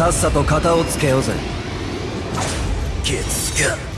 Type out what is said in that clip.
さっさと型をつけようぜ。月が